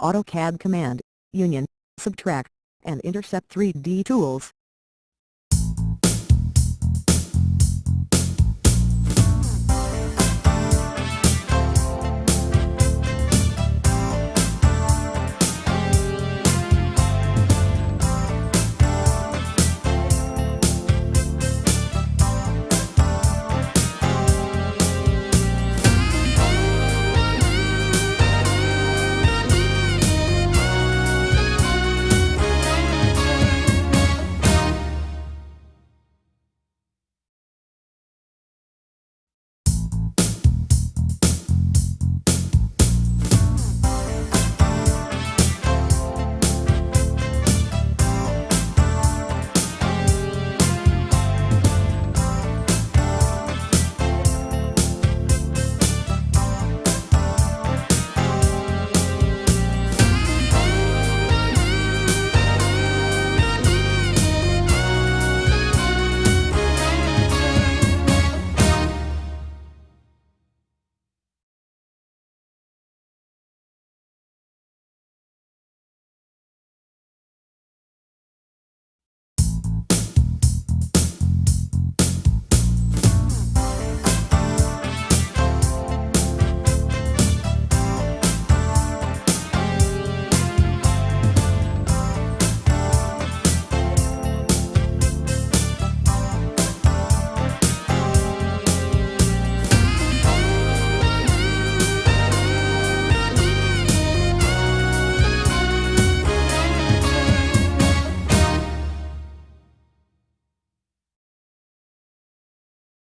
AutoCAD Command, Union, Subtract, and Intercept 3D tools.